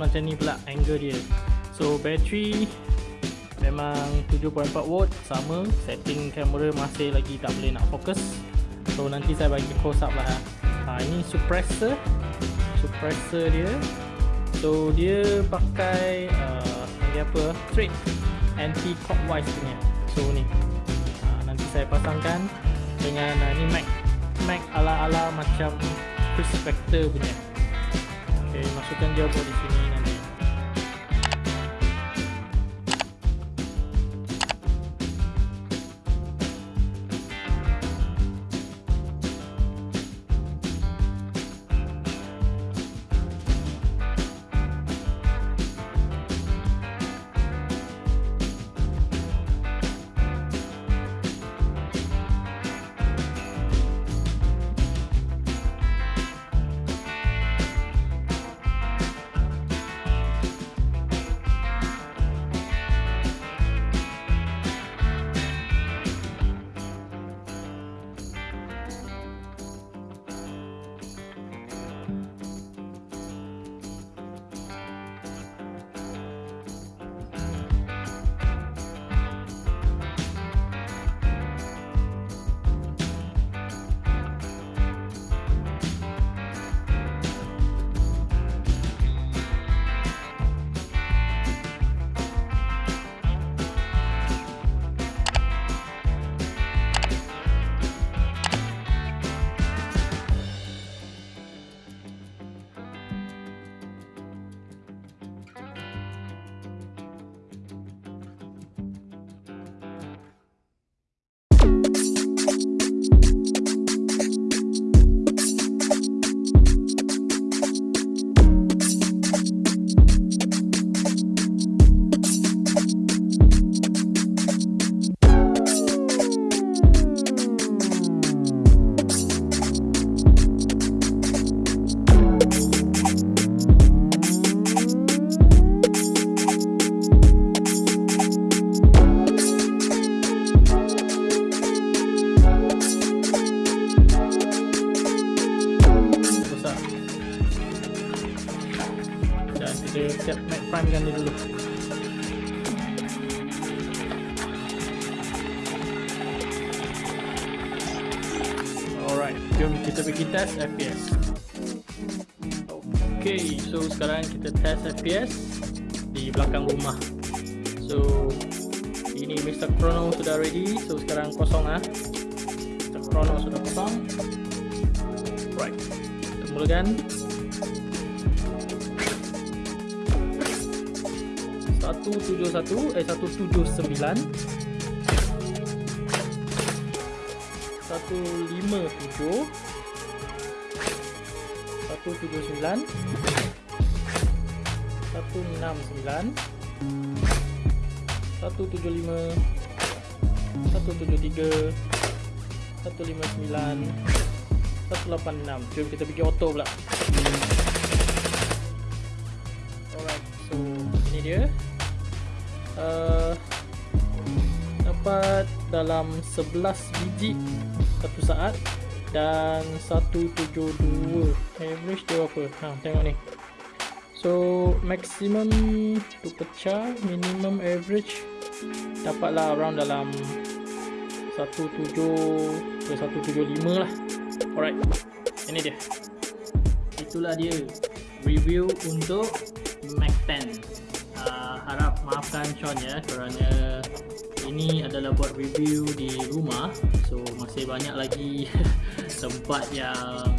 macam ni pula angle dia. So battery memang 7.4 watt sama. Setting kamera masih lagi tak boleh nak fokus. So nanti saya bagi close up lah. Ha, ini suppressor. Suppressor dia. So dia pakai uh, dia apa? Straight anti clockwise punya. So ni. Ha, nanti saya pasangkan dengan uh, ni Mac. Mac ala ala macam Chris Vector punya ok masukkan dia buat di sini nanti besar set max prime kan dulu. Alright jom kita pergi test FPS ok so sekarang kita test FPS di belakang rumah. So ini Mr. Chrono sudah ready. So sekarang kosong ah. Mr. Chrono sudah kosong. Right kita mulakan 171 eh 179 179 Jom kita pergi auto pula. Alright, so ini dia uh, Dapat dalam 11 biji Satu saat Dan 172 Average dia apa ha, Tengok ni. So maximum Tu pecah Minimum average Dapatlah around dalam 17 ke 175 lah. Alright, ini dia. Itulah dia. Review untuk Mac 10. Harap maafkan Sean ya kerana ini adalah buat review di rumah. So masih banyak lagi tempat yang